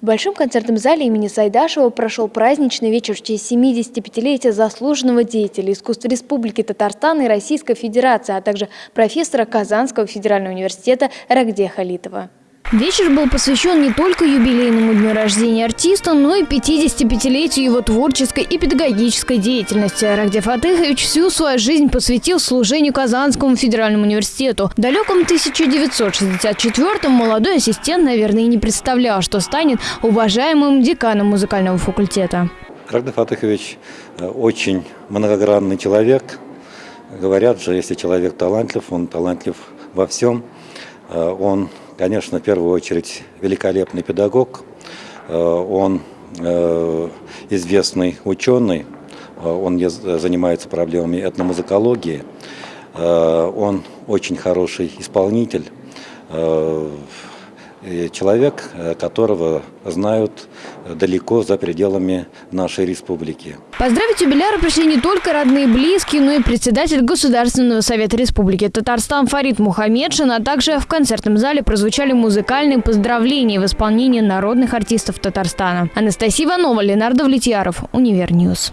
В Большом концертном зале имени Сайдашева прошел праздничный вечер в честь 75-летия заслуженного деятеля искусства Республики Татарстан и Российской Федерации, а также профессора Казанского федерального университета Рагдея Халитова. Вечер был посвящен не только юбилейному дню рождения артиста, но и 55-летию его творческой и педагогической деятельности. Рагдев Фатыхович всю свою жизнь посвятил служению Казанскому федеральному университету. В далеком 1964-м молодой ассистент, наверное, и не представлял, что станет уважаемым деканом музыкального факультета. Рагдев Фатыхович э, очень многогранный человек. Говорят же, если человек талантлив, он талантлив во всем. Э, он конечно, в первую очередь великолепный педагог, э, он э, известный ученый, э, он занимается проблемами этномузыкологии, он очень хороший исполнитель, человек, э, которого знают далеко за пределами нашей республики. Поздравить юбиляра пришли не только родные и близкие, но и председатель Государственного совета Республики Татарстан Фарид Мухаммедшин, а также в концертном зале прозвучали музыкальные поздравления в исполнении народных артистов Татарстана. Анастасия Иванова, Ленар Давлетьяров, Univer News.